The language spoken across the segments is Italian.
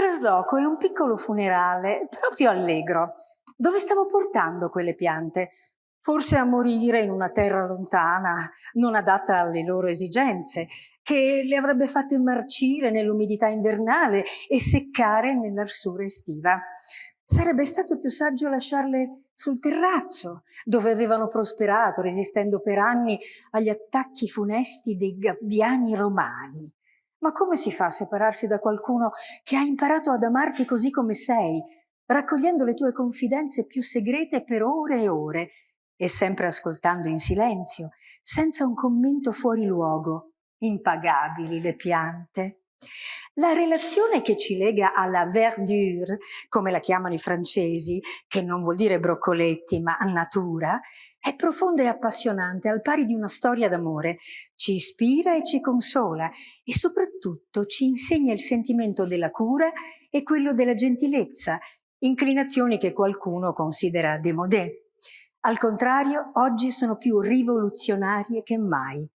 trasloco è un piccolo funerale, proprio allegro. Dove stavo portando quelle piante? Forse a morire in una terra lontana, non adatta alle loro esigenze, che le avrebbe fatte marcire nell'umidità invernale e seccare nell'arsura estiva. Sarebbe stato più saggio lasciarle sul terrazzo, dove avevano prosperato, resistendo per anni agli attacchi funesti dei gabbiani romani. Ma come si fa a separarsi da qualcuno che ha imparato ad amarti così come sei, raccogliendo le tue confidenze più segrete per ore e ore, e sempre ascoltando in silenzio, senza un commento fuori luogo, impagabili le piante. La relazione che ci lega alla verdure, come la chiamano i francesi, che non vuol dire broccoletti ma natura, è profonda e appassionante, al pari di una storia d'amore. Ci ispira e ci consola e soprattutto ci insegna il sentimento della cura e quello della gentilezza, inclinazioni che qualcuno considera démodé. Al contrario, oggi sono più rivoluzionarie che mai.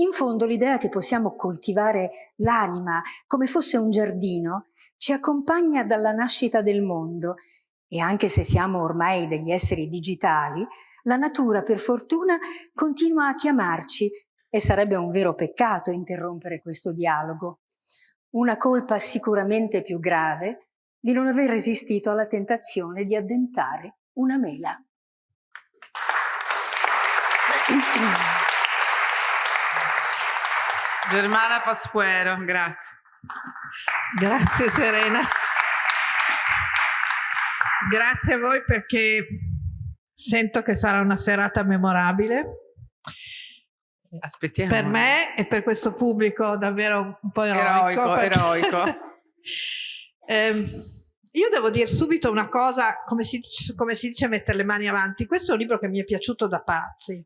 In fondo l'idea che possiamo coltivare l'anima come fosse un giardino ci accompagna dalla nascita del mondo e anche se siamo ormai degli esseri digitali, la natura per fortuna continua a chiamarci e sarebbe un vero peccato interrompere questo dialogo. Una colpa sicuramente più grave di non aver resistito alla tentazione di addentare una mela. Germana Pasquero, grazie. Grazie Serena. Grazie a voi perché sento che sarà una serata memorabile. Aspettiamo. Per me e per questo pubblico davvero un po' eroico. Eroico, perché... eroico. eh, io devo dire subito una cosa, come si, come si dice mettere le mani avanti. Questo è un libro che mi è piaciuto da pazzi.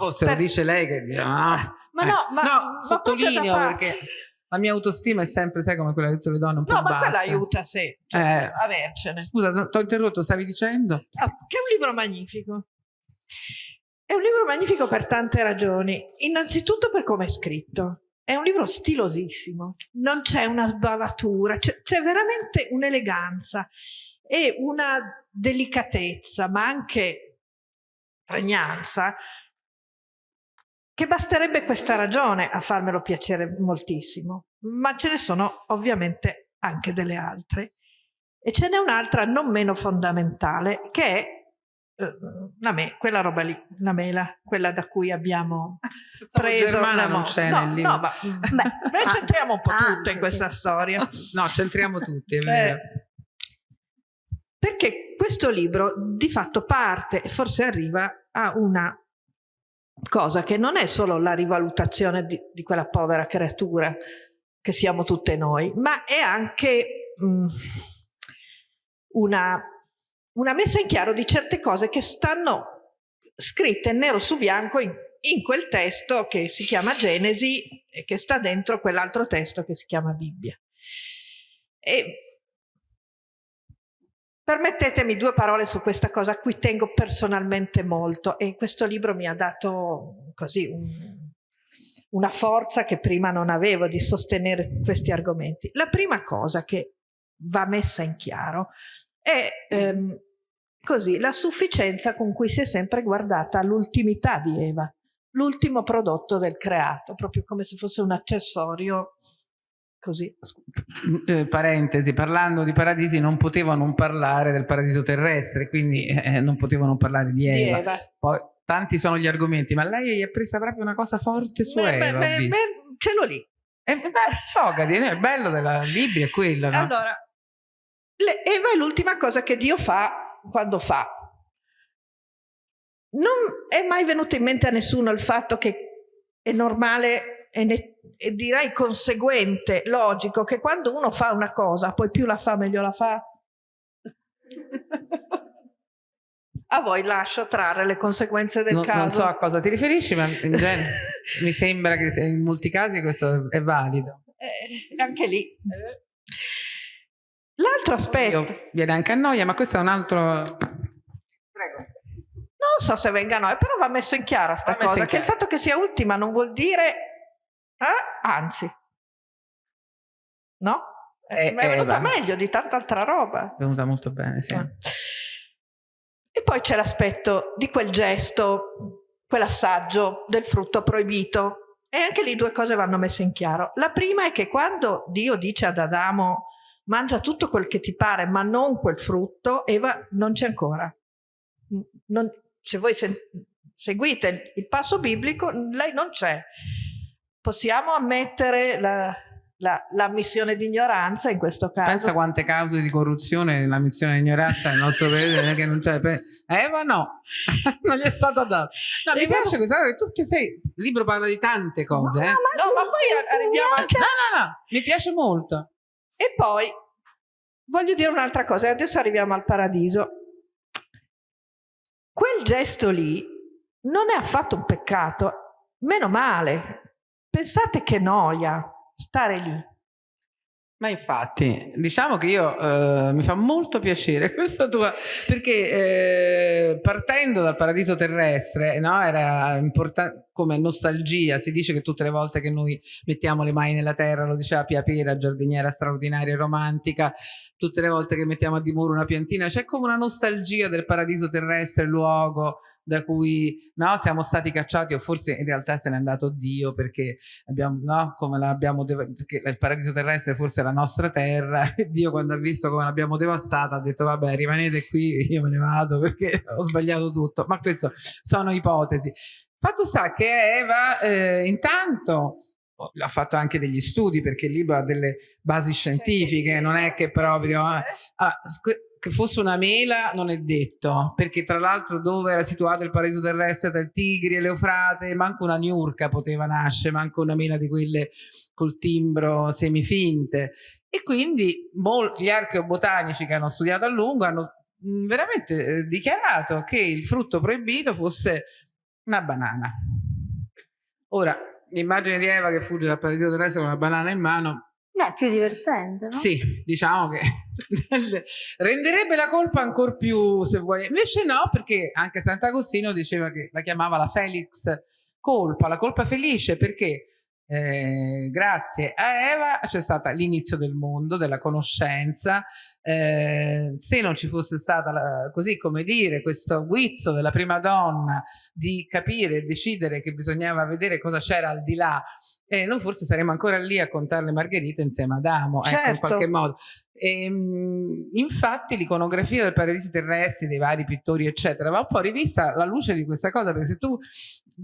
Oh, se Per- lo dice lei che ah. Ma Eh. no, ma, no, ma sottolineo perché la mia autostima è sempre, sai, come quella di tutte le donne, un po' No, ma bassa. quella aiuta, sì, cioè, Eh. avercene. Scusa, ti ho interrotto, stavi dicendo? Ah, che è un libro magnifico. È un libro magnifico per tante ragioni. Innanzitutto per come è scritto. È un libro stilosissimo, non c'è una sbavatura, c'è veramente un'eleganza e una delicatezza, ma anche pregnanza, che basterebbe questa ragione a farmelo piacere moltissimo. Ma ce ne sono ovviamente anche delle altre. E ce n'è un'altra non meno fondamentale, che è eh, la me, quella roba lì, la mela, quella da cui abbiamo preso Germana la c'è no, no, ma Beh, noi c'entriamo un po' ah, tutto in sì. questa storia. No, centriamo tutti, è vero. Eh, perché questo libro di fatto parte e forse arriva a una cosa che non è solo la rivalutazione di, di quella povera creatura che siamo tutte noi, ma è anche mm, una, una messa in chiaro di certe cose che stanno scritte nero su bianco in, in quel testo che si chiama Genesi e che sta dentro quell'altro testo che si chiama Bibbia. E permettetemi due parole su questa cosa a cui tengo personalmente molto e questo libro mi ha dato così un- una forza che prima non avevo di sostenere questi argomenti. La prima cosa che va messa in chiaro è ehm, così la sufficienza con cui si è sempre guardata all'ultimità di Eva, l'ultimo prodotto del creato, proprio come se fosse un accessorio così. Eh, parentesi, parlando di paradisi non potevo non parlare del paradiso terrestre, quindi eh, non potevo non parlare di Di Eva. Eva. Poi tanti sono gli argomenti, ma lei è presa proprio una cosa forte su Beh, beh, Eva. beh, beh, ce l'ho lì. Eh, beh, sfogati, no? il bello della Bibbia è quello, no? Allora, Eva è l'ultima cosa che Dio fa quando fa. Non è mai venuto in mente a nessuno il fatto che è normale e, e direi conseguente, logico, che quando uno fa una cosa, poi più la fa, meglio la fa. A voi lascio trarre le conseguenze del non, caso. non so a cosa ti riferisci, ma in genere mi sembra che in molti casi questo è valido. Eh, anche lì. L'altro aspetto. Io- viene anche a noia, ma questo è un altro... Prego. Non so se venga a noi, però va messo in chiara sta Va messo cosa, che il chiaro. fatto che sia ultima non vuol dire, eh, anzi, no? Eh, è venuta meglio di tanta altra roba. È venuta molto bene, sì. Eh. E poi c'è l'aspetto di quel gesto, quell'assaggio del frutto proibito. E anche lì due cose vanno messe in chiaro. La prima è che quando Dio dice ad Adamo mangia tutto quel che ti pare, ma non quel frutto, Eva non c'è ancora. Non, se voi se, seguite il passo biblico, lei non c'è. Possiamo ammettere la, la, la, missione di ignoranza in questo caso. Pensa quante cause di corruzione nella missione di ignoranza nel nostro paese che non c'è. Eva no, non gli è stata data. No, mi piace questa cosa che tu che sei, il libro parla di tante cose. No, eh. ma, no, ma poi arriviamo anche... No, no, no, mi piace molto. E poi voglio dire un'altra cosa, adesso arriviamo al paradiso. Quel gesto lì non è affatto un peccato, meno male. Pensate che noia stare lì. Ma infatti, diciamo che io eh, mi fa molto piacere questa tua, perché eh, partendo dal paradiso terrestre, no, era importante come nostalgia, si dice che tutte le volte che noi mettiamo le mani nella terra, lo diceva Pia Pera, giardiniera straordinaria e romantica, tutte le volte che mettiamo a dimora una piantina, c'è come una nostalgia del paradiso terrestre, luogo da cui no, siamo stati cacciati o forse in realtà se n'è andato Dio perché abbiamo, no, come l'abbiamo, perché il paradiso terrestre forse è la nostra terra e Dio quando ha visto come l'abbiamo devastata ha detto vabbè rimanete qui, io me ne vado perché ho sbagliato tutto, ma questo sono ipotesi. Fatto sta che Eva eh, intanto ha fatto anche degli studi perché il libro ha delle basi scientifiche, non è che proprio... Eh, ah, che fosse una mela non è detto, perché tra l'altro dove era situato il paradiso terrestre tra il Tigri e l'Eufrate, manco una niurca poteva nascere, manco una mela di quelle col timbro semifinte. E quindi gli archeobotanici che hanno studiato a lungo hanno mm, veramente eh, dichiarato che il frutto proibito fosse una banana. Ora, l'immagine di Eva che fugge dal paradiso terrestre con una banana in mano è più divertente, no? Sì, diciamo che renderebbe la colpa ancora più, se vuoi. Invece no, perché anche Sant'Agostino diceva che la chiamava la Felix colpa, la colpa felice, perché eh, grazie a Eva c'è stato l'inizio del mondo, della conoscenza. Eh, se non ci fosse stata, la, così come dire, questo guizzo della prima donna di capire e decidere che bisognava vedere cosa c'era al di là, eh, noi forse saremmo ancora lì a contare le margherite insieme ad Amo, certo. ecco, in certo. qualche modo. E, ehm, infatti l'iconografia del paradisi terrestri dei vari pittori eccetera va un po' rivista alla luce di questa cosa perché se tu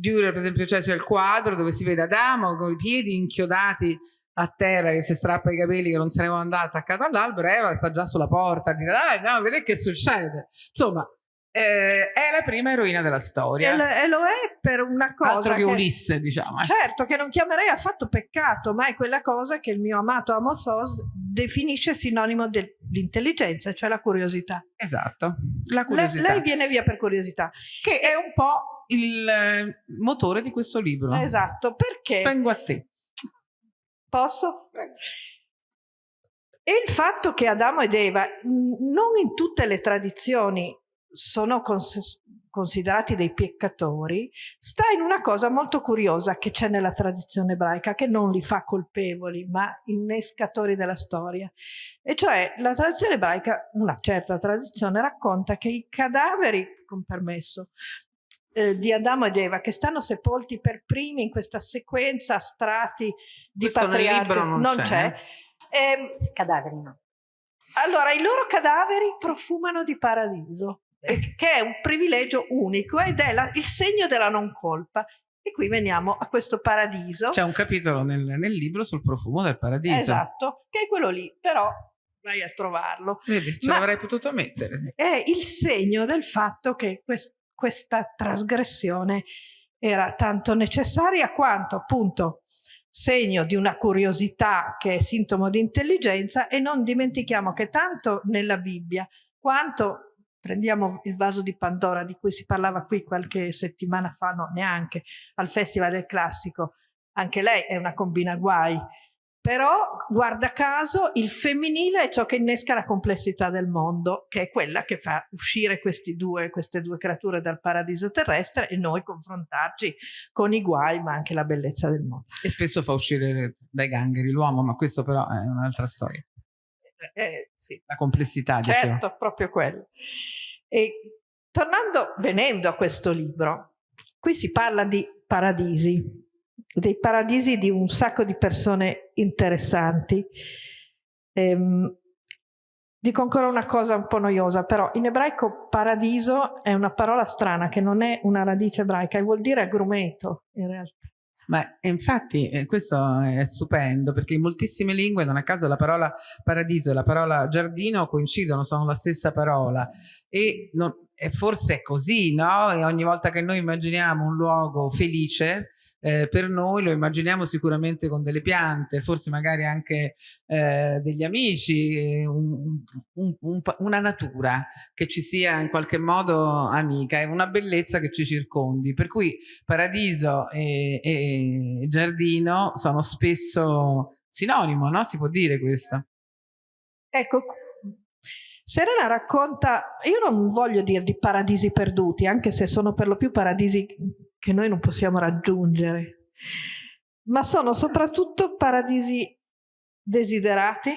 per esempio cioè, c'è il quadro dove si vede Adamo con i piedi inchiodati a terra che si strappa i capelli che non se ne può andare attaccato all'albero Eva sta già sulla porta dire dai no vedete che succede insomma eh, è la prima eroina della storia. E, lo è per una cosa. Altro che, che Ulisse, diciamo. Eh. Certo, che non chiamerei affatto peccato, ma è quella cosa che il mio amato Amos Oz definisce sinonimo dell'intelligenza, cioè la curiosità. Esatto, la curiosità. Le, lei viene via per curiosità. Che è un po' il eh, motore di questo libro. Esatto, perché? Vengo a te. Posso? Prego. E il fatto che Adamo ed Eva, non in tutte le tradizioni sono cons considerati dei peccatori, sta in una cosa molto curiosa che c'è nella tradizione ebraica, che non li fa colpevoli, ma innescatori della storia. E cioè la tradizione ebraica, una certa tradizione, racconta che i cadaveri, con permesso, eh, di Adamo ed Eva che stanno sepolti per primi in questa sequenza a strati di Questo patriarchi non, non c'è, eh, cadaveri no. Allora i loro cadaveri profumano di paradiso che è un privilegio unico ed è la, il segno della non colpa. E qui veniamo a questo paradiso. C'è un capitolo nel, nel, libro sul profumo del paradiso. Esatto, che è quello lì, però vai a trovarlo. Vedi, ce l'avrei potuto mettere. È il segno del fatto che quest, questa trasgressione era tanto necessaria quanto appunto segno di una curiosità che è sintomo di intelligenza e non dimentichiamo che tanto nella Bibbia quanto Prendiamo il vaso di Pandora di cui si parlava qui qualche settimana fa, no neanche, al Festival del Classico. Anche lei è una combina guai. Però, guarda caso, il femminile è ciò che innesca la complessità del mondo, che è quella che fa uscire due, queste due creature dal paradiso terrestre e noi confrontarci con i guai, ma anche la bellezza del mondo. E spesso fa uscire dai gangheri l'uomo, ma questo però è un'altra storia. Eh, sì. La complessità, certo, dicevo. proprio quello. E tornando, venendo a questo libro, qui si parla di paradisi, dei paradisi di un sacco di persone interessanti. Ehm, dico ancora una cosa un po' noiosa, però in ebraico paradiso è una parola strana che non è una radice ebraica e vuol dire agrumeto in realtà. Ma infatti eh, questo è stupendo perché in moltissime lingue, non a caso la parola paradiso e la parola giardino coincidono, sono la stessa parola e, non, e forse è così, no? E ogni volta che noi immaginiamo un luogo felice, eh, per noi lo immaginiamo sicuramente con delle piante, forse magari anche eh, degli amici, un, un, un, una natura che ci sia in qualche modo amica e una bellezza che ci circondi. Per cui paradiso e, e giardino sono spesso sinonimo, no? Si può dire questo. Ecco, Serena racconta, io non voglio dire di paradisi perduti, anche se sono per lo più paradisi che noi non possiamo raggiungere, ma sono soprattutto paradisi desiderati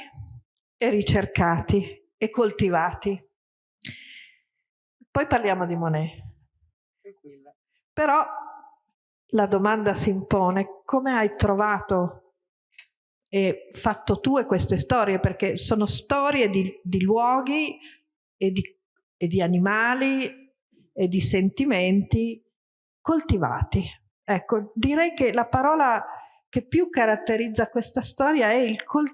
e ricercati e coltivati. Poi parliamo di Monet. Però la domanda si impone, come hai trovato e fatto tue queste storie, perché sono storie di, di luoghi e di, e di animali e di sentimenti coltivati. Ecco, direi che la parola che più caratterizza questa storia è il, col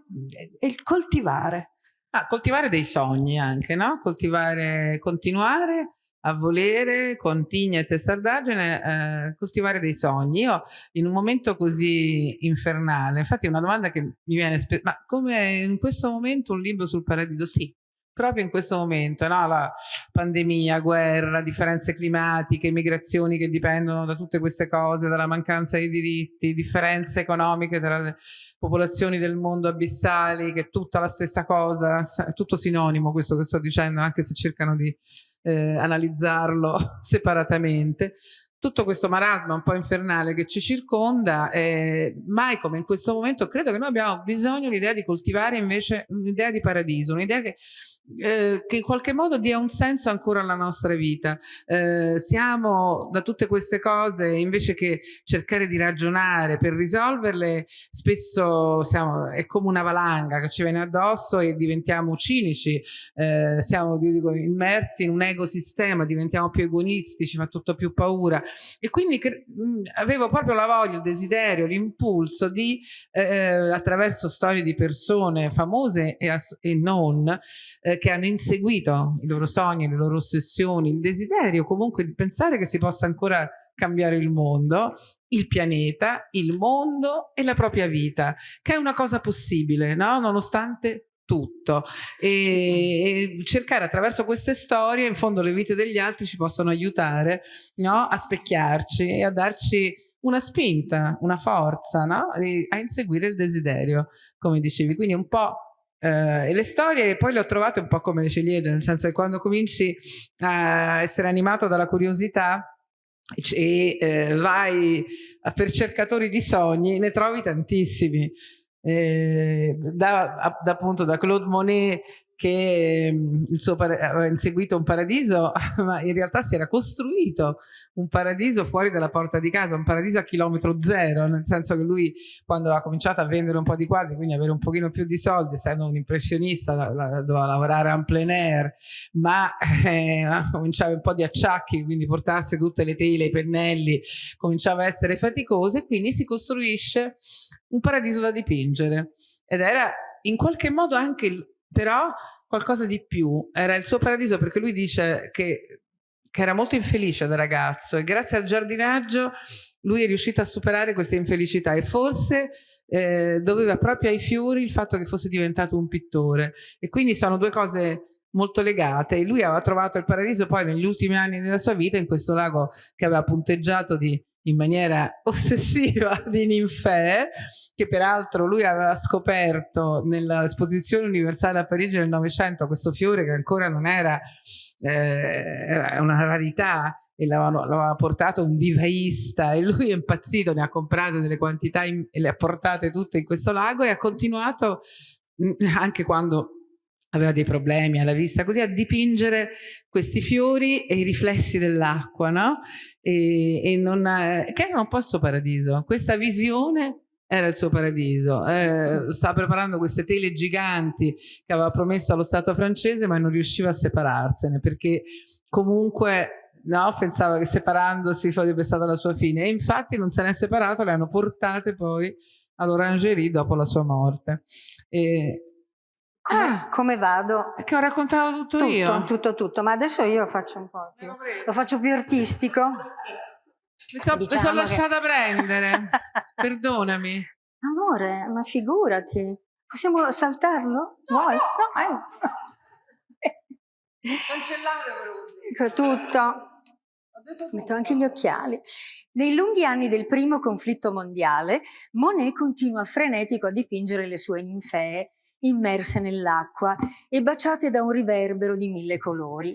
è il coltivare. Ah, coltivare dei sogni anche, no? Coltivare, continuare a volere con tigna e testardaggine eh, coltivare dei sogni. Io in un momento così infernale, infatti una domanda che mi viene spesso, ma come in questo momento un libro sul paradiso? Sì, proprio in questo momento, no? la pandemia, guerra, differenze climatiche, migrazioni che dipendono da tutte queste cose, dalla mancanza di diritti, differenze economiche tra le popolazioni del mondo abissali, che è tutta la stessa cosa, è tutto sinonimo questo che sto dicendo, anche se cercano di eh, analizzarlo separatamente. Tutto questo marasma un po' infernale che ci circonda, eh, mai come in questo momento, credo che noi abbiamo bisogno l'idea di coltivare invece un'idea di paradiso, un'idea che eh, che in qualche modo dia un senso ancora alla nostra vita. Eh, siamo da tutte queste cose, invece che cercare di ragionare per risolverle, spesso siamo, è come una valanga che ci viene addosso e diventiamo cinici, eh, siamo dico, immersi in un ecosistema, diventiamo più egoisti, ci fa tutto più paura. E quindi mh, avevo proprio la voglia, il desiderio, l'impulso di, eh, attraverso storie di persone famose e, e non, eh, che hanno inseguito i loro sogni, le loro ossessioni, il desiderio comunque di pensare che si possa ancora cambiare il mondo, il pianeta, il mondo e la propria vita, che è una cosa possibile, no? nonostante tutto e, e, cercare attraverso queste storie in fondo le vite degli altri ci possono aiutare no? a specchiarci e a darci una spinta, una forza no? a inseguire il desiderio come dicevi quindi un po' Uh, e le storie poi le ho trovate un po' come le ciliegie, nel senso che quando cominci a essere animato dalla curiosità e eh, vai per cercatori di sogni, ne trovi tantissimi. Eh, da, da, appunto da Claude Monet che mm, il suo aveva inseguito un paradiso, ma in realtà si era costruito un paradiso fuori dalla porta di casa, un paradiso a chilometro zero, nel senso che lui quando ha cominciato a vendere un po' di quadri, quindi avere un pochino più di soldi, essendo un impressionista, la, la, doveva lavorare en plein air, ma eh, cominciava un po' di acciacchi, quindi portarsi tutte le tele, i pennelli, cominciava a essere faticoso e quindi si costruisce un paradiso da dipingere. Ed era in qualche modo anche il però qualcosa di più, era il suo paradiso perché lui dice che, che era molto infelice da ragazzo e grazie al giardinaggio lui è riuscito a superare questa infelicità e forse eh, doveva proprio ai fiori il fatto che fosse diventato un pittore. E quindi sono due cose molto legate. E lui aveva trovato il paradiso poi negli ultimi anni della sua vita in questo lago che aveva punteggiato di in maniera ossessiva di ninfee, che peraltro lui aveva scoperto nell'esposizione universale a Parigi nel Novecento, questo fiore che ancora non era, eh, era una rarità, e l'aveva portato un vivaista e lui è impazzito, ne ha comprato delle quantità e le ha portate tutte in questo lago e ha continuato anche quando aveva dei problemi alla vista, così a dipingere questi fiori e i riflessi dell'acqua, no? E, e non, che era un po' il suo paradiso. Questa visione era il suo paradiso. Eh, stava preparando queste tele giganti che aveva promesso allo Stato francese, ma non riusciva a separarsene perché comunque no, pensava che separandosi sarebbe stata la sua fine. E infatti non se ne è separato, le hanno portate poi all'Orangerie dopo la sua morte. E, Ah, come vado? Che ho raccontato tutto, tutto io? Tutto, tutto, ma adesso io faccio un po' più. Lo faccio più artistico. Mi, so, diciamo mi sono lasciata che... prendere. Perdonami. Amore, ma figurati. Possiamo saltarlo? No, Vuoi? no. no. Cancellate tutto. Metto anche gli occhiali. Nei lunghi anni del primo conflitto mondiale, Monet continua frenetico a dipingere le sue ninfee immerse nell'acqua e baciate da un riverbero di mille colori.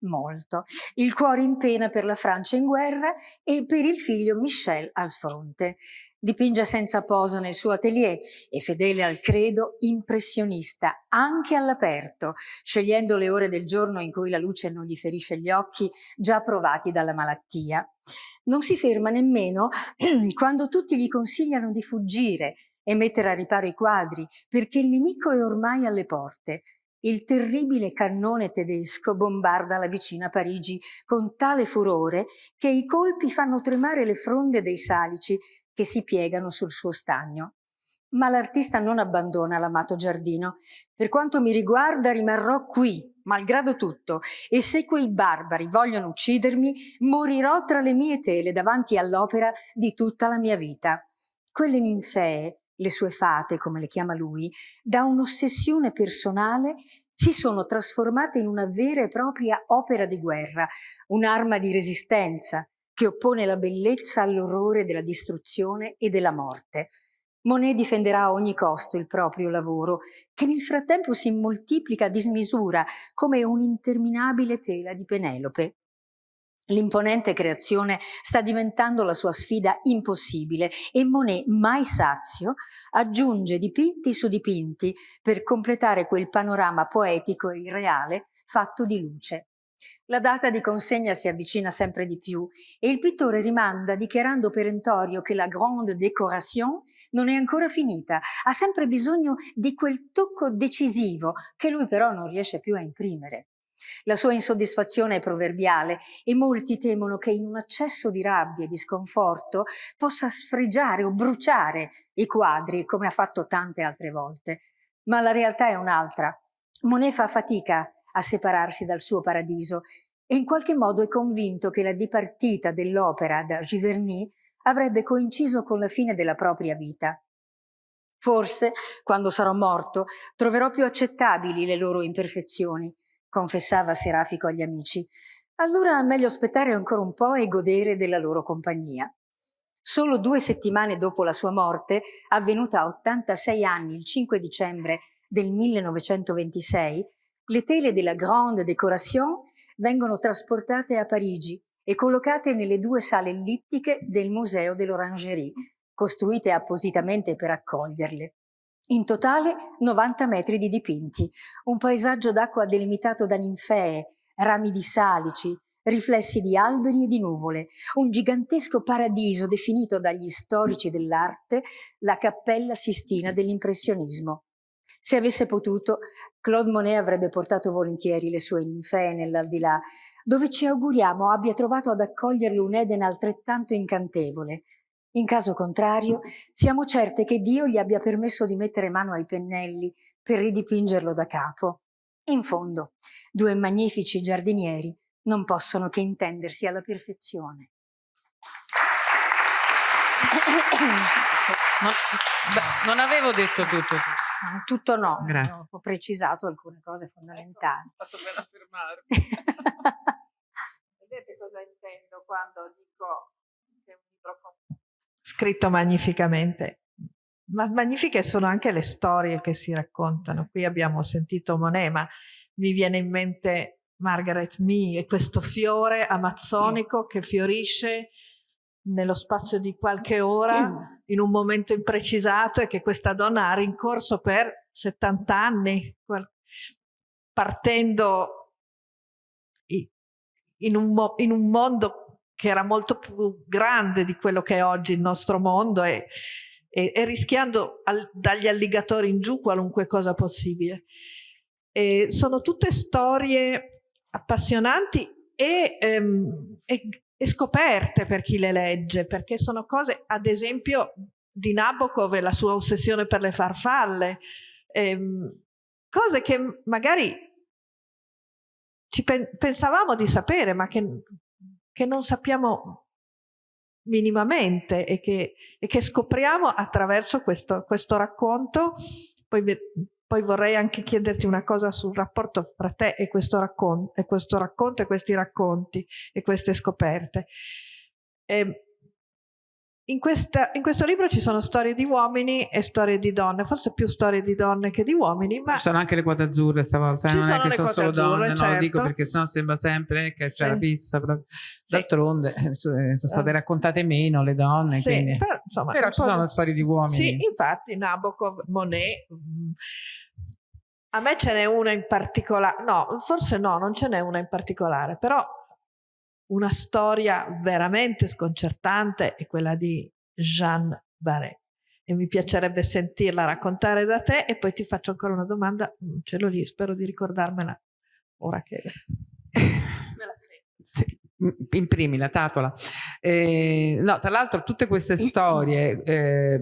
Molto. Il cuore in pena per la Francia in guerra e per il figlio Michel al fronte. Dipinge senza posa nel suo atelier e fedele al credo impressionista, anche all'aperto, scegliendo le ore del giorno in cui la luce non gli ferisce gli occhi, già provati dalla malattia. Non si ferma nemmeno quando tutti gli consigliano di fuggire e mettere a riparo i quadri, perché il nemico è ormai alle porte. Il terribile cannone tedesco bombarda la vicina Parigi con tale furore che i colpi fanno tremare le fronde dei salici che si piegano sul suo stagno. Ma l'artista non abbandona l'amato giardino. Per quanto mi riguarda rimarrò qui, malgrado tutto, e se quei barbari vogliono uccidermi, morirò tra le mie tele davanti all'opera di tutta la mia vita. Quelle ninfee le sue fate, come le chiama lui, da un'ossessione personale si sono trasformate in una vera e propria opera di guerra, un'arma di resistenza che oppone la bellezza all'orrore della distruzione e della morte. Monet difenderà a ogni costo il proprio lavoro, che nel frattempo si moltiplica a dismisura come un'interminabile tela di Penelope. L'imponente creazione sta diventando la sua sfida impossibile e Monet, mai sazio, aggiunge dipinti su dipinti per completare quel panorama poetico e irreale fatto di luce. La data di consegna si avvicina sempre di più e il pittore rimanda dichiarando perentorio che la grande décoration non è ancora finita, ha sempre bisogno di quel tocco decisivo che lui però non riesce più a imprimere. La sua insoddisfazione è proverbiale e molti temono che in un accesso di rabbia e di sconforto possa sfregiare o bruciare i quadri come ha fatto tante altre volte. Ma la realtà è un'altra. Monet fa fatica a separarsi dal suo paradiso e in qualche modo è convinto che la dipartita dell'opera da Giverny avrebbe coinciso con la fine della propria vita. Forse, quando sarò morto, troverò più accettabili le loro imperfezioni confessava Serafico agli amici. Allora meglio aspettare ancora un po' e godere della loro compagnia. Solo due settimane dopo la sua morte, avvenuta a 86 anni il 5 dicembre del 1926, le tele della Grande Décoration vengono trasportate a Parigi e collocate nelle due sale ellittiche del Museo dell'Orangerie, costruite appositamente per accoglierle. In totale 90 metri di dipinti, un paesaggio d'acqua delimitato da ninfee, rami di salici, riflessi di alberi e di nuvole, un gigantesco paradiso definito dagli storici dell'arte la cappella sistina dell'impressionismo. Se avesse potuto, Claude Monet avrebbe portato volentieri le sue ninfee nell'aldilà, dove ci auguriamo abbia trovato ad accoglierle un Eden altrettanto incantevole, in caso contrario, siamo certe che Dio gli abbia permesso di mettere mano ai pennelli per ridipingerlo da capo. In fondo, due magnifici giardinieri non possono che intendersi alla perfezione. Non, beh, non avevo detto tutto. Tutto no, Grazie. ho precisato alcune cose fondamentali. Ho fatto bene a fermarmi. Vedete cosa intendo quando dico che è un libro scritto magnificamente. Ma magnifiche sono anche le storie che si raccontano. Qui abbiamo sentito Monet, ma mi viene in mente Margaret Mee e questo fiore amazzonico che fiorisce nello spazio di qualche ora in un momento imprecisato e che questa donna ha rincorso per 70 anni. partendo in un, in un mondo che era molto più grande di quello che è oggi il nostro mondo e, e, e rischiando al, dagli alligatori in giù qualunque cosa possibile. E sono tutte storie appassionanti e, ehm, e, scoperte per chi le legge, perché sono cose, ad esempio, di Nabokov e la sua ossessione per le farfalle, ehm, cose che magari ci pen pensavamo di sapere, ma che, che non sappiamo minimamente e che, e che scopriamo attraverso questo, questo racconto. Poi poi vorrei anche chiederti una cosa sul rapporto fra te e questo, raccon e questo racconto e questi racconti e queste scoperte. Eh, in, questa, in, questo libro ci sono storie di uomini e storie di donne, forse più storie di donne che di uomini, ma... Ci sono anche le quote azzurre stavolta, ci non sono è che sono solo azzurre, donne, certo. no, lo dico perché sennò sembra sempre che c'è sì. la fissa. D'altronde eh, sono state raccontate meno le donne, sì, quindi... però, insomma, però ci sono storie di uomini. Sì, infatti Nabokov, Monet... A me ce n'è una in particolare, no, forse no, non ce n'è una in particolare, però una storia veramente sconcertante è quella di Jeanne Barret e mi piacerebbe sentirla raccontare da te e poi ti faccio ancora una domanda, ce l'ho lì, spero di ricordarmela ora che me la sento. Sì, imprimi la tatola. Eh, no, tra l'altro tutte queste storie eh,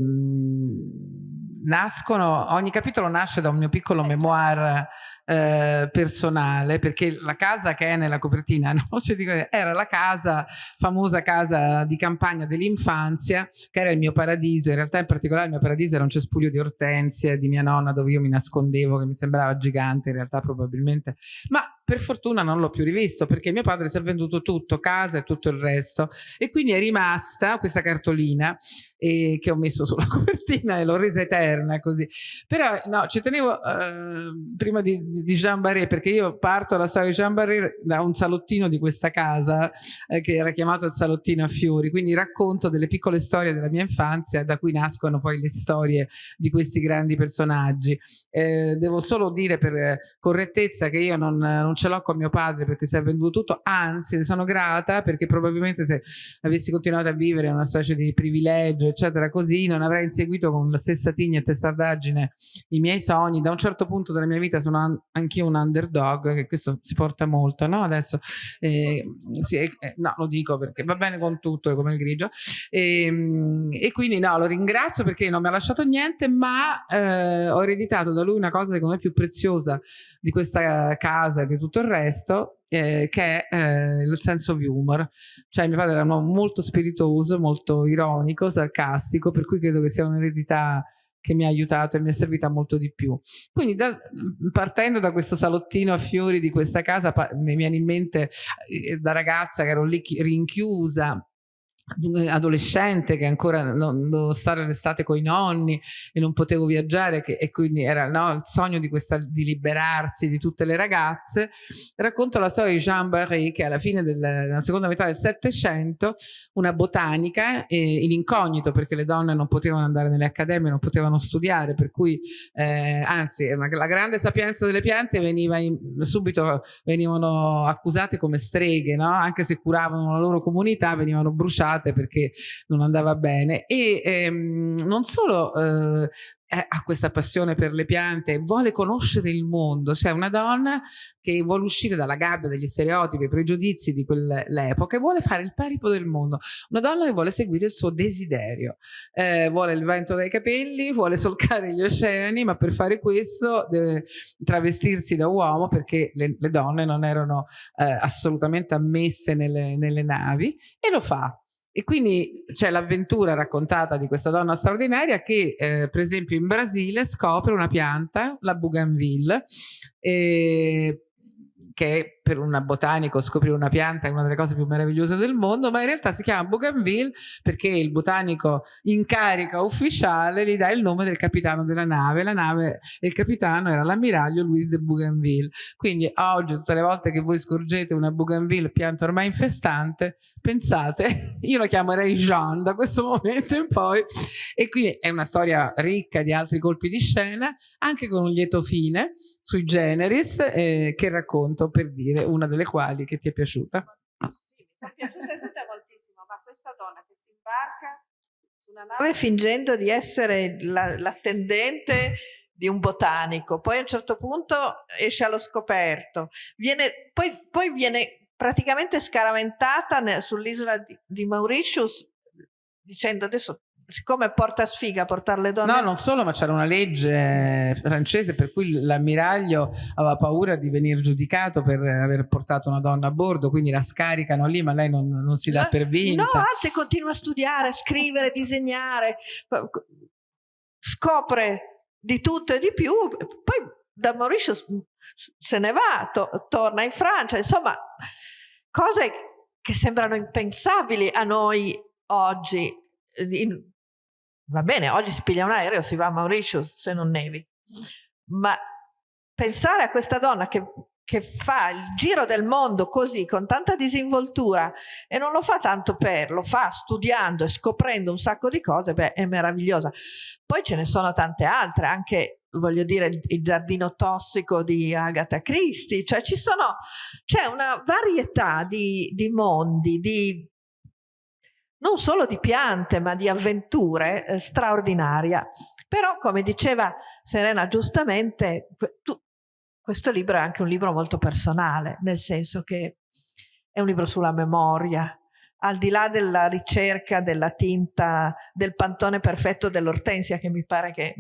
nascono, ogni capitolo nasce da un mio piccolo memoir eh, personale perché la casa che è nella copertina no? cioè, dico, era la casa, famosa casa di campagna dell'infanzia che era il mio paradiso, in realtà in particolare il mio paradiso era un cespuglio di ortensie di mia nonna dove io mi nascondevo che mi sembrava gigante in realtà probabilmente, ma per fortuna non l'ho più rivisto perché mio padre si è venduto tutto, casa e tutto il resto. E quindi è rimasta questa cartolina eh, che ho messo sulla copertina e l'ho resa eterna così. Però no, ci tenevo eh, prima di, di Jean Barré perché io parto la storia di Jean Barré da un salottino di questa casa eh, che era chiamato il salottino a fiori. Quindi racconto delle piccole storie della mia infanzia da cui nascono poi le storie di questi grandi personaggi. Eh, devo solo dire per correttezza che io non, non ce l'ho con mio padre perché si è venduto tutto, anzi sono grata perché probabilmente se avessi continuato a vivere una specie di privilegio eccetera così non avrei inseguito con la stessa tigna e testardaggine i miei sogni, da un certo punto della mia vita sono anch'io un underdog che questo si porta molto no? adesso eh, sì, eh, no lo dico perché va bene con tutto come il grigio e, ehm, e quindi no lo ringrazio perché non mi ha lasciato niente ma eh, ho ereditato da lui una cosa secondo me più preziosa di questa casa di il resto eh, che è eh, il sense of humor cioè mio padre era molto spiritoso molto ironico, sarcastico per cui credo che sia un'eredità che mi ha aiutato e mi è servita molto di più. Quindi da, partendo da questo salottino a fiori di questa casa mi viene in mente eh, da ragazza che ero lì rinchiusa adolescente che ancora non dovevo stare l'estate con i nonni e non potevo viaggiare che, e quindi era no, il sogno di, questa, di liberarsi di tutte le ragazze racconto la storia di Jean Barré che alla fine della seconda metà del Settecento una botanica eh, in incognito perché le donne non potevano andare nelle accademie non potevano studiare per cui eh, anzi la grande sapienza delle piante veniva in, subito venivano accusate come streghe no? anche se curavano la loro comunità venivano bruciate perché non andava bene. E ehm, non solo eh, ha questa passione per le piante, vuole conoscere il mondo, c'è una donna che vuole uscire dalla gabbia degli stereotipi, i pregiudizi di quell'epoca e vuole fare il paripo del mondo, una donna che vuole seguire il suo desiderio, eh, vuole il vento dai capelli, vuole solcare gli oceani, ma per fare questo deve travestirsi da uomo perché le, le donne non erano eh, assolutamente ammesse nelle, nelle navi e lo fa e quindi c'è l'avventura raccontata di questa donna straordinaria che eh, per esempio in Brasile scopre una pianta, la bougainville, eh, che per un botanico scoprire una pianta è una delle cose più meravigliose del mondo, ma in realtà si chiama Bougainville perché il botanico in carica ufficiale gli dà il nome del capitano della nave. La nave e il capitano era l'ammiraglio Louis de Bougainville. Quindi oggi tutte le volte che voi scorgete una Bougainville pianta ormai infestante, pensate, io la chiamerei Jean da questo momento in poi e quindi è una storia ricca di altri colpi di scena, anche con un lieto fine sui generis eh, che racconto per dire dire una delle quali che ti è piaciuta. Sì, mi è piaciuta tutta moltissimo, ma questa donna che si imbarca su una nave fingendo di essere l'attendente la di un botanico, poi a un certo punto esce allo scoperto, viene, poi, poi viene praticamente scaraventata sull'isola di, di Mauritius dicendo adesso siccome porta sfiga portare le donne no non solo ma c'era una legge francese per cui l'ammiraglio aveva paura di venire giudicato per aver portato una donna a bordo quindi la scaricano lì ma lei non, non si dà per vinta. no anzi continua a studiare a scrivere disegnare scopre di tutto e di più poi da Mauritius se ne va to torna in Francia. Insomma cose che sembrano impensabili a noi oggi in, Va bene, oggi si piglia un aereo, si va a Mauritius se non nevi. Ma pensare a questa donna che, che fa il giro del mondo così, con tanta disinvoltura, e non lo fa tanto per, lo fa studiando e scoprendo un sacco di cose, beh, è meravigliosa. Poi ce ne sono tante altre, anche voglio dire il, giardino tossico di Agatha Christie, cioè ci sono, c'è una varietà di, di mondi, di non solo di piante ma di avventure eh, straordinaria. Però come diceva Serena giustamente, tu, questo libro è anche un libro molto personale, nel senso che è un libro sulla memoria, al di là della ricerca della tinta del pantone perfetto dell'ortensia che mi pare che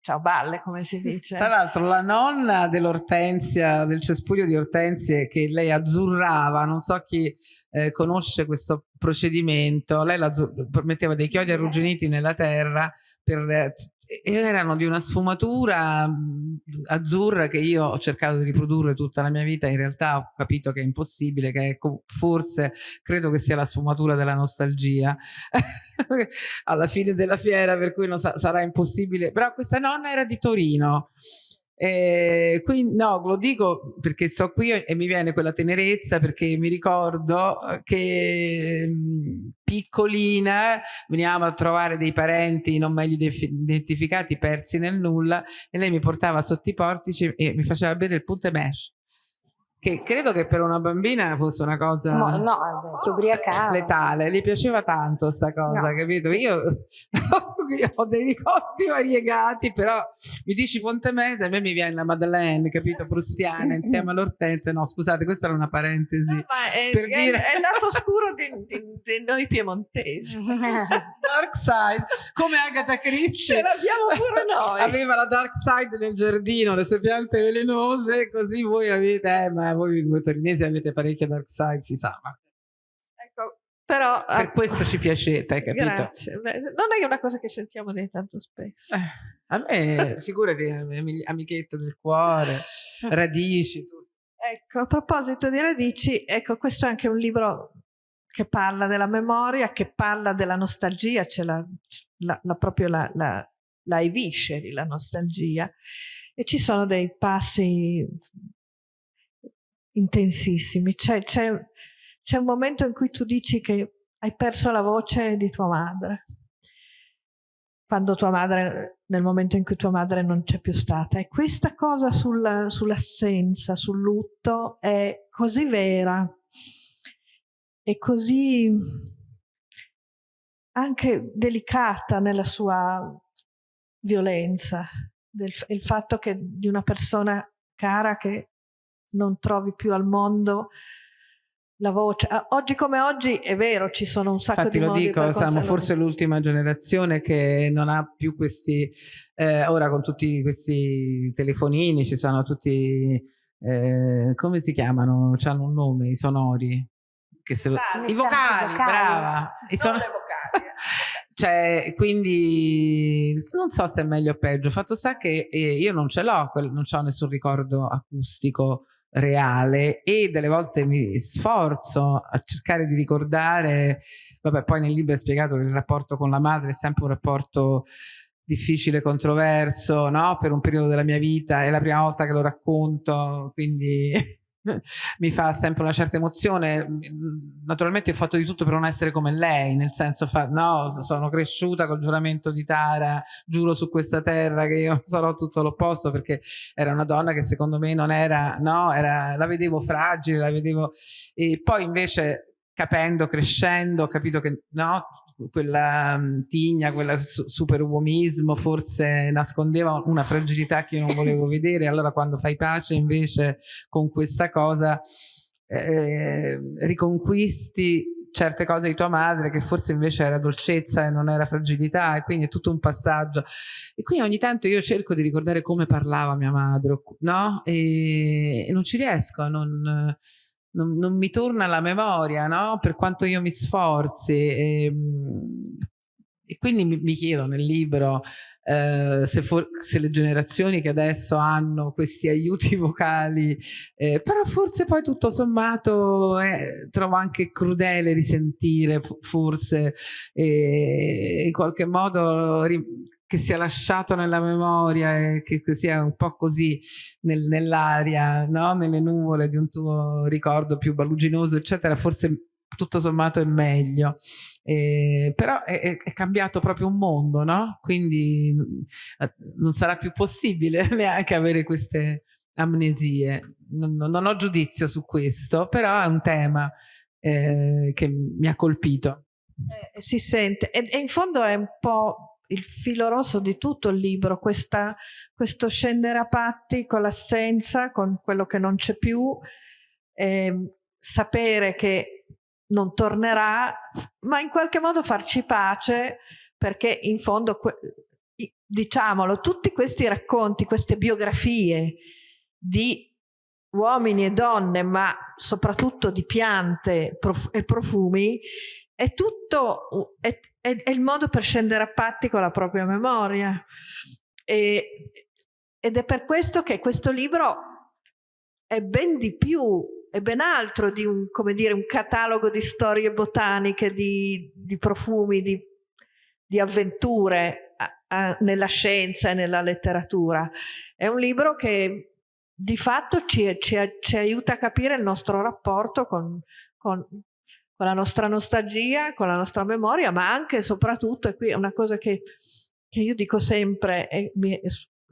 ciao balle come si dice. Tra l'altro la nonna dell'ortensia del cespuglio di ortensie che lei azzurrava non so chi eh, conosce questo procedimento lei metteva dei chiodi arrugginiti nella terra per eh, erano di una sfumatura azzurra che io ho cercato di riprodurre tutta la mia vita, in realtà ho capito che è impossibile, che è, forse credo che sia la sfumatura della nostalgia. Alla fine della fiera, per cui sa sarà impossibile, però questa nonna era di Torino eh, quindi no, lo dico perché sto qui e mi viene quella tenerezza perché mi ricordo che mh, piccolina veniamo a trovare dei parenti non meglio identificati persi nel nulla e lei mi portava sotto i portici e mi faceva bere il punte mesh che credo che per una bambina fosse una cosa no, no ti ubriacava letale, gli piaceva tanto sta cosa, no. capito? Io, ho dei ricordi variegati, però mi dici Fontemese, a me mi viene la Madeleine, capito? Prustiana insieme all'Ortensia, no scusate, questa era una parentesi. No, è, per è, dire... è il lato scuro di, di, di noi piemontesi. dark side, come Agatha Christie. Ce l'abbiamo pure noi. Aveva la dark side nel giardino, le sue piante velenose, così voi avete... Eh, ma voi due torinesi avete parecchia dark side, si sa. Ma... Però... Per uh, questo ci piacete, hai capito? Grazie. Beh, non è una cosa che sentiamo di tanto spesso. Eh, a me, figurati, amichetto del cuore, radici. Ecco, a proposito di radici, ecco, questo è anche un libro che parla della memoria, che parla della nostalgia, c'è la, la, la, proprio la, la, la ai visceri, la nostalgia, e ci sono dei passi intensissimi. C'è, c'è, un momento in cui tu dici che hai perso la voce di tua madre, quando tua madre, nel momento in cui tua madre non c'è più stata. E questa cosa sul, sull'assenza, sul lutto è così vera. E così anche delicata nella sua violenza, del, il fatto che di una persona cara che non trovi più al mondo la voce. Ah, oggi come oggi è vero, ci sono un sacco Infatti di modi dico, siamo forse l'ultima generazione che non ha più questi, eh, ora con tutti questi telefonini ci sono tutti, eh, come si chiamano? Hanno un nome, i sonori. Che se, vocali, I vocali, vocali, brava. I son... le vocali. cioè, quindi non so se è meglio o peggio. Fatto sta che eh, io non ce l'ho, non ho nessun ricordo acustico reale e delle volte mi sforzo a cercare di ricordare, vabbè poi nel libro è spiegato che il rapporto con la madre è sempre un rapporto difficile, controverso, no? Per un periodo della mia vita, è la prima volta che lo racconto, quindi mi fa sempre una certa emozione. Naturalmente ho fatto di tutto per non essere come lei, nel senso, fa, no, sono cresciuta col giuramento di Tara, giuro su questa terra che io sarò tutto l'opposto perché era una donna che secondo me non era, no, era, la vedevo fragile, la vedevo... E poi invece capendo, crescendo, ho capito che no, quella um, tigna, quel su superuomismo forse nascondeva una fragilità che io non volevo vedere, allora quando fai pace invece con questa cosa eh, riconquisti certe cose di tua madre che forse invece era dolcezza e non era fragilità e quindi è tutto un passaggio e quindi ogni tanto io cerco di ricordare come parlava mia madre no? e, e non ci riesco non, non, non, mi torna alla memoria, no? Per quanto io mi sforzi. E, ehm, e quindi mi, mi, chiedo nel libro eh, se, for, se, le generazioni che adesso hanno questi aiuti vocali, eh, però forse poi tutto sommato eh, trovo anche crudele risentire forse in qualche modo che sia lasciato nella memoria e che, che sia un po' così nel, nell'aria, no? nelle nuvole di un tuo ricordo più baluginoso, eccetera, forse tutto sommato è meglio. Eh, però è, è, cambiato proprio un mondo, no? Quindi eh, non sarà più possibile neanche avere queste amnesie. Non, non ho giudizio su questo, però è un tema eh, che mi ha colpito. Eh, si sente e, e in fondo è un po' il filo rosso di tutto il libro, questa, questo scendere a patti con l'assenza, con quello che non c'è più, eh, sapere che non tornerà, ma in qualche modo farci pace perché in fondo, diciamolo, tutti questi racconti, queste biografie di uomini e donne, ma soprattutto di piante e profumi, è tutto, è, è, è, il modo per scendere a patti con la propria memoria. E, ed è per questo che questo libro è ben di più, è ben altro di un, dire, un catalogo di storie botaniche, di, di profumi, di, di avventure a, a, nella scienza e nella letteratura. È un libro che di fatto ci, ci, ci aiuta a capire il nostro rapporto con, con, con la nostra nostalgia, con la nostra memoria, ma anche e soprattutto, e qui è una cosa che, che io dico sempre, e mi,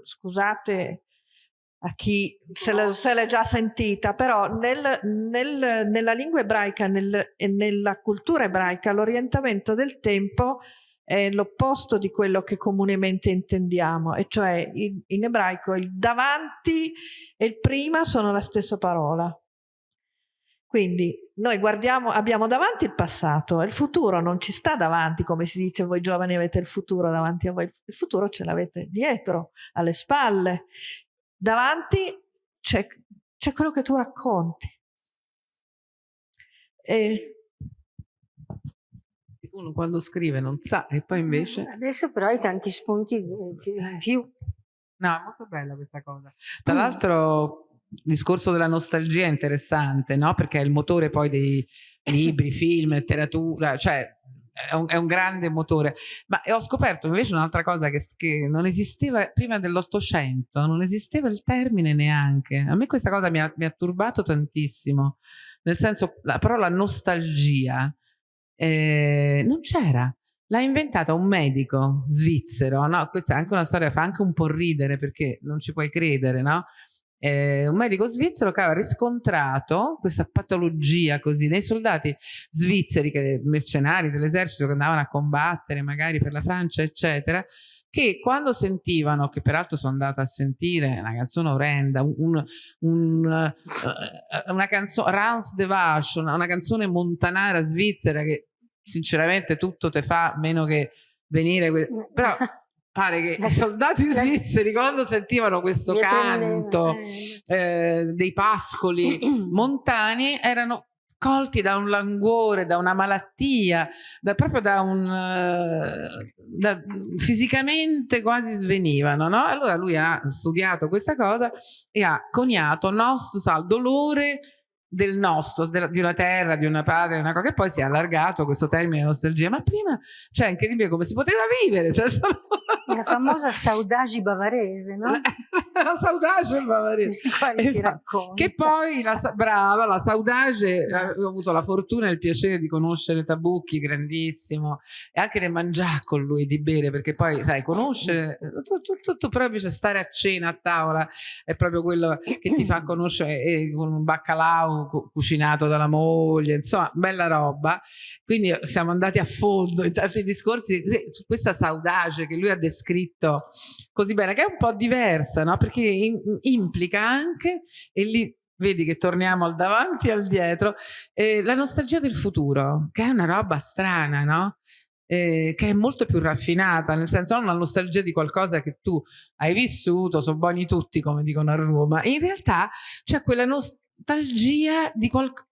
scusate a chi se l'è già sentita, però nel, nel, nella lingua ebraica nel, e nella cultura ebraica l'orientamento del tempo è l'opposto di quello che comunemente intendiamo, e cioè in, in ebraico il davanti e il prima sono la stessa parola. Quindi noi guardiamo, abbiamo davanti il passato, il futuro non ci sta davanti, come si dice voi giovani avete il futuro davanti a voi, il futuro ce l'avete dietro, alle spalle. Davanti c'è, quello che tu racconti. E uno quando scrive non sa e poi invece... Adesso però hai tanti spunti più. No, è molto bella questa cosa. Tra l'altro discorso della nostalgia è interessante, no? Perché è il motore poi dei libri, film, letteratura, cioè è un, è un, grande motore. Ma ho scoperto invece un'altra cosa che, che, non esisteva prima dell'Ottocento, non esisteva il termine neanche. A me questa cosa mi ha, mi ha turbato tantissimo, nel senso, la parola nostalgia eh, non c'era. L'ha inventata un medico svizzero, no? Questa è anche una storia, fa anche un po' ridere perché non ci puoi credere, no? Eh, un medico svizzero che aveva riscontrato questa patologia così nei soldati svizzeri, che, mercenari dell'esercito che andavano a combattere magari per la Francia, eccetera, che quando sentivano, che peraltro sono andata a sentire una canzone orrenda, un, un, uh, una canzone, Rans de Vache, una, una canzone montanara svizzera che sinceramente tutto te fa meno che venire, però pare che i soldati svizzeri quando sentivano questo canto eh, dei pascoli montani erano colti da un languore, da una malattia, da, proprio da un... Uh, da, fisicamente quasi svenivano, no? Allora lui ha studiato questa cosa e ha coniato nostro sal dolore del nostro, di una terra, di una patria, una cosa che poi si è allargato questo termine nostalgia, ma prima, cioè è incredibile come si poteva vivere senza... La famosa saudagi bavarese, no? la saudage bavarese. Esatto. Che poi, la, brava, la saudage, eh, ho avuto la fortuna e il piacere di conoscere Tabucchi, grandissimo, e anche di mangiare con lui, di bere, perché poi, sai, conoscere, tu, tu, tu, tu proprio cioè, stare a cena, a tavola, è proprio quello che ti fa conoscere, e con un baccalà cucinato dalla moglie, insomma, bella roba. Quindi siamo andati a fondo in tanti discorsi questa saudage che lui ha descritto così bene, che è un po' diversa, no? Perché in, implica anche, e lì vedi che torniamo al davanti e al dietro, eh, la nostalgia del futuro, che è una roba strana, no? Eh, che è molto più raffinata, nel senso non la nostalgia di qualcosa che tu hai vissuto, sono buoni tutti come dicono a Roma, in realtà c'è quella nostalgia di qualcosa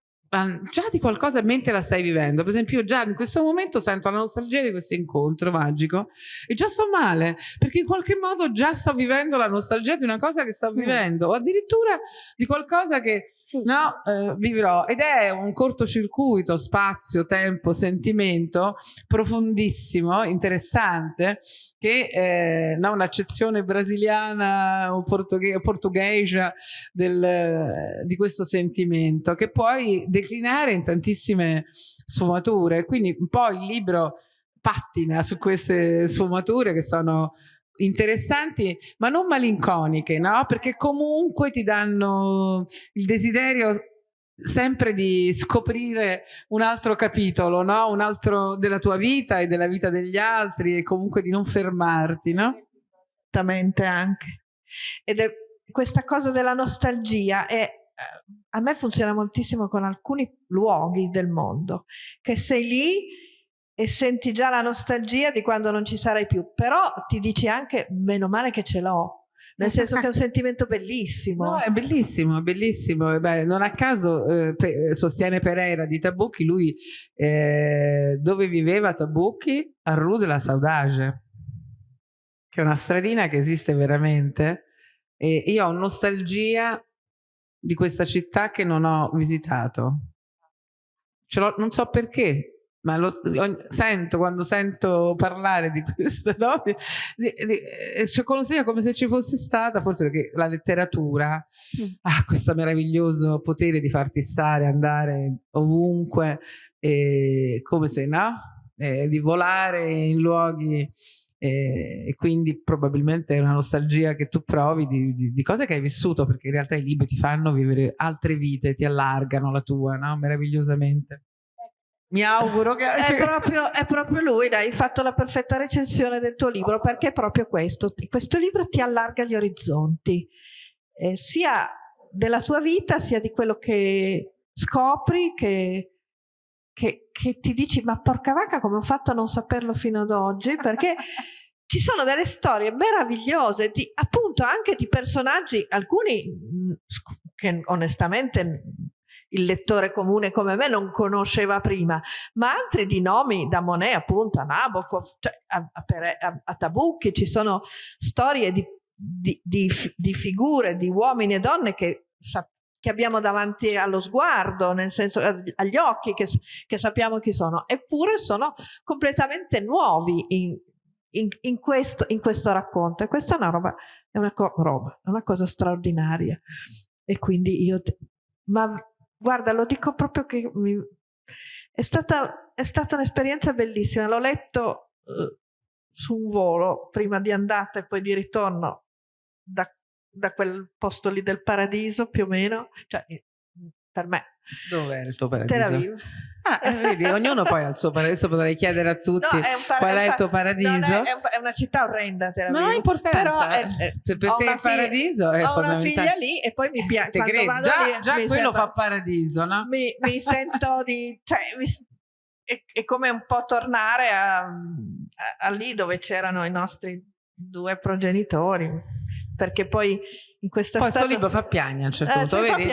già di qualcosa mentre la stai vivendo. Per esempio, io già in questo momento sento la nostalgia di questo incontro magico e già sto male perché in qualche modo già sto vivendo la nostalgia di una cosa che sto mm. vivendo o addirittura di qualcosa che sì. no, eh, vivrò ed è un cortocircuito spazio, tempo, sentimento profondissimo, interessante che eh, no, un'accezione brasiliana o portughe portughese del, di questo sentimento che puoi declinare in tantissime sfumature quindi un po' il libro pattina su queste sfumature che sono interessanti ma non malinconiche no? perché comunque ti danno il desiderio sempre di scoprire un altro capitolo no? un altro della tua vita e della vita degli altri e comunque di non fermarti no? esattamente anche ed è questa cosa della nostalgia è a me funziona moltissimo con alcuni luoghi del mondo che sei lì e senti già la nostalgia di quando non ci sarai più, però ti dici anche meno male che ce l'ho, nel senso che è un sentimento bellissimo. No, è bellissimo, bellissimo. Beh, non a caso eh, pe sostiene Pereira di Tabucchi, lui eh, dove viveva Tabucchi? A Rue de la Saudage, che è una stradina che esiste veramente. E io ho nostalgia di questa città che non ho visitato. non so perché, ma lo, sento quando sento parlare di questa no? di, cioè consiglia come se ci fosse stata forse perché la letteratura mm. ha questo meraviglioso potere di farti stare andare ovunque e, come se no e, di volare in luoghi e, e, quindi probabilmente è una nostalgia che tu provi di, di, di, cose che hai vissuto perché in realtà i libri ti fanno vivere altre vite ti allargano la tua no? meravigliosamente mi auguro che... È proprio, è proprio lui, hai fatto la perfetta recensione del tuo libro, perché è proprio questo. Questo libro ti allarga gli orizzonti, eh, sia della tua vita, sia di quello che scopri, che, che, che ti dici, ma porca vacca come ho fatto a non saperlo fino ad oggi, perché... ci sono delle storie meravigliose, di, appunto anche di personaggi, alcuni mm, che onestamente il lettore comune come me non conosceva prima, ma altri di nomi da Monet appunto a Nabokov, cioè a, a, a Tabucchi, ci sono storie di, di, di, di, figure, di uomini e donne che, che abbiamo davanti allo sguardo, nel senso agli occhi, che, che sappiamo chi sono, eppure sono completamente nuovi in, in, in, questo, in questo racconto. E questa è una roba, è una, roba, una cosa straordinaria. E quindi io, ma Guarda, lo dico proprio che mi... è stata, stata un'esperienza bellissima. L'ho letto uh, su un volo prima di andata e poi di ritorno da, da quel posto lì del paradiso più o meno. Cioè, per me. Dov'è il tuo paradiso? Tel Aviv. Ah, eh, vedi, ognuno poi ha il suo paradiso, potrei chiedere a tutti no, è qual è il tuo paradiso. No, è, è, una città orrenda Tel Aviv. Ma non ha importanza. Però è, è, per te il paradiso è ho una figlia lì e poi mi piace. Già, lì, già quello sento, fa paradiso, no? Mi, mi sento di... Cioè, mi, è, è, come un po' tornare a, a, a lì dove c'erano i nostri due progenitori perché poi in questa poi questo libro fa piagna a un certo Eh, punto vedi?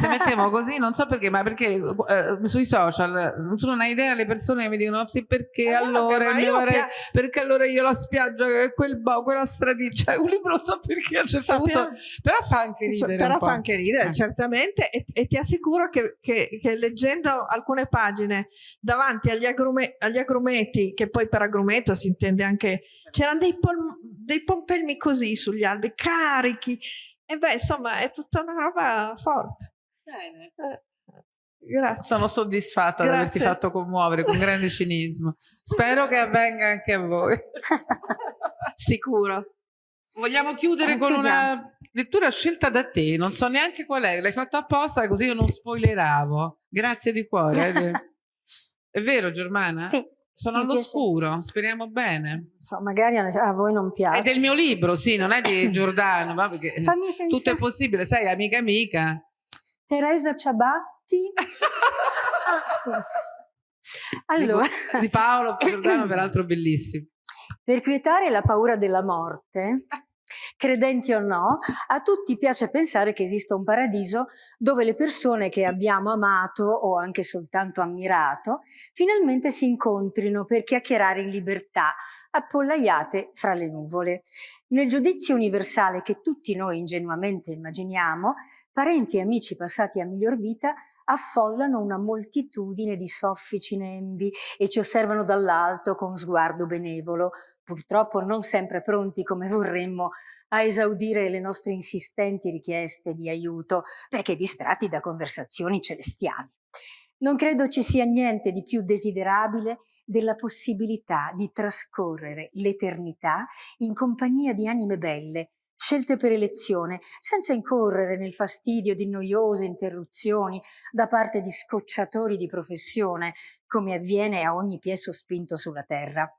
se mettiamo così non so perché ma perché eh, sui social tu non hai idea le persone mi dicono sì perché Eh, allora mio io pia- perché allora io la spiaggia quel bo- quella stradiccia cioè, un libro non so perché a certo punto però fa anche ridere però fa anche ridere Eh. certamente e, e ti assicuro che, che- che leggendo alcune pagine davanti agli, agrume- agli agrumeti che poi per agrumeto si intende anche c'erano dei, pol- dei pompelmi così sugli alberi carichi e beh insomma è tutta una roba forte Eh, grazie sono soddisfatta di Grazie. averti fatto commuovere con grande cinismo spero che avvenga anche a voi sicuro Vogliamo chiudere Eh, con chiudiamo. una lettura scelta da te, non so neanche qual è, l'hai fatta apposta così io non spoileravo. Grazie di cuore. eh. È vero Germana? Sì, Sono all'oscuro, speriamo bene. so, magari a, voi non piace. È del mio libro, sì, non è di Giordano, ma perché Fammi tutto è possibile, sai, amica amica. Teresa Ciabatti. Ah. Allora, di Paolo Giordano, peraltro bellissimo. per quietare la paura della morte, credenti o no, a tutti piace pensare che esista un paradiso dove le persone che abbiamo amato o anche soltanto ammirato finalmente si incontrino per chiacchierare in libertà, appollaiate fra le nuvole. Nel giudizio universale che tutti noi ingenuamente immaginiamo, parenti e amici passati a miglior vita affollano una moltitudine di soffici nembi e ci osservano dall'alto con sguardo benevolo, purtroppo non sempre pronti come vorremmo a esaudire le nostre insistenti richieste di aiuto, perché distratti da conversazioni celestiali. Non credo ci sia niente di più desiderabile della possibilità di trascorrere l'eternità in compagnia di anime belle, scelte per elezione, senza incorrere nel fastidio di noiose interruzioni da parte di scocciatori di professione, come avviene a ogni piè sospinto sulla terra.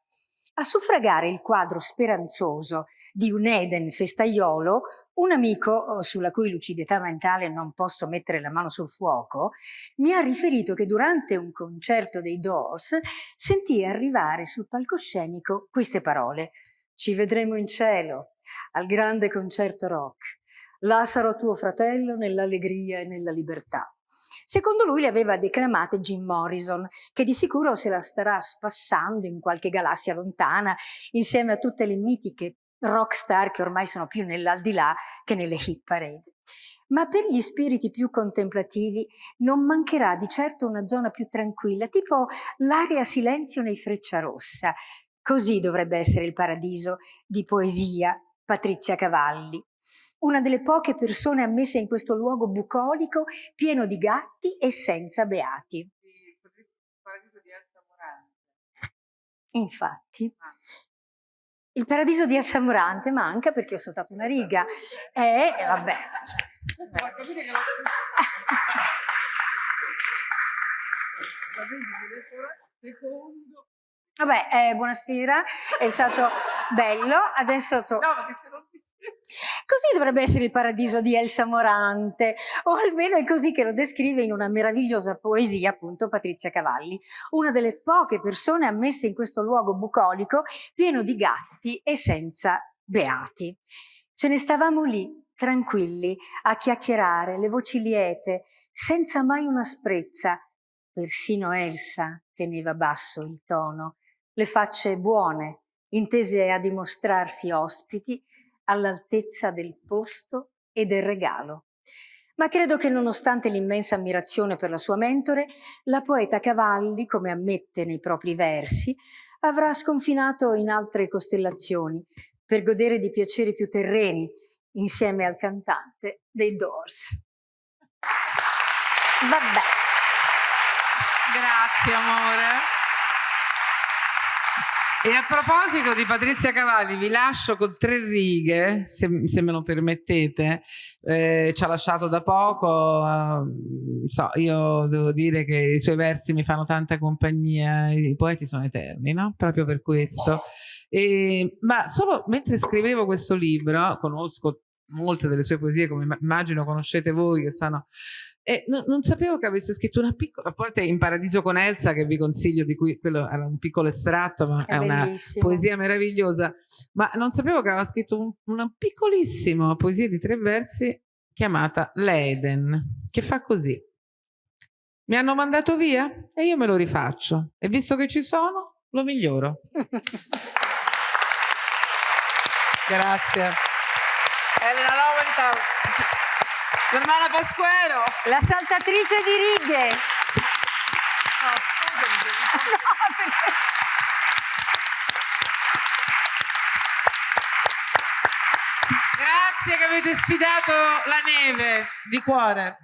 A suffragare il quadro speranzoso di un Eden festaiolo, un amico, oh, sulla cui lucidità mentale non posso mettere la mano sul fuoco, mi ha riferito che durante un concerto dei Doors sentì arrivare sul palcoscenico queste parole. Ci vedremo in cielo, al grande concerto rock. Là tuo fratello nell'allegria e nella libertà. Secondo lui le aveva declamate Jim Morrison, che di sicuro se la starà spassando in qualche galassia lontana, insieme a tutte le mitiche rockstar che ormai sono più nell'aldilà che nelle hit parade. Ma per gli spiriti più contemplativi non mancherà di certo una zona più tranquilla, tipo l'area silenzio nei Frecciarossa. Così dovrebbe essere il paradiso di poesia Patrizia Cavalli una delle poche persone ammesse in questo luogo bucolico pieno di gatti e senza beati. Infatti, il paradiso di Elsa Morante manca perché ho saltato una riga. E vabbè. Vabbè, eh, buonasera, è stato bello. Adesso to- Così dovrebbe essere il paradiso di Elsa Morante, o almeno è così che lo descrive in una meravigliosa poesia, appunto, Patrizia Cavalli, una delle poche persone ammesse in questo luogo bucolico pieno di gatti e senza beati. Ce ne stavamo lì, tranquilli, a chiacchierare, le voci liete, senza mai una sprezza. Persino Elsa teneva basso il tono, le facce buone, intese a dimostrarsi ospiti, all'altezza del posto e del regalo. Ma credo che nonostante l'immensa ammirazione per la sua mentore, la poeta Cavalli, come ammette nei propri versi, avrà sconfinato in altre costellazioni per godere di piaceri più terreni insieme al cantante dei Doors. Vabbè. Grazie amore. E a proposito di Patrizia Cavalli, vi lascio con tre righe, se, se me lo permettete. Eh, ci ha lasciato da poco. eh, so, io devo dire che i suoi versi mi fanno tanta compagnia. I poeti sono eterni, no? Proprio per questo. E, ma solo mentre scrivevo questo libro, conosco molte delle sue poesie, come immagino conoscete voi, che sono E no, non sapevo che avesse scritto una piccola, a parte in Paradiso con Elsa, che vi consiglio, di cui quello era un piccolo estratto, ma è, è una poesia meravigliosa. Ma non sapevo che aveva scritto un, una piccolissima poesia di tre versi chiamata L'Eden, che fa così. Mi hanno mandato via e io me lo rifaccio. E visto che ci sono, lo miglioro. Grazie. Elena Lowenthal. Germana Pasquero. La saltatrice di righe. No, Grazie che avete sfidato la neve di cuore.